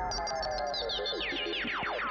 フフフフフ。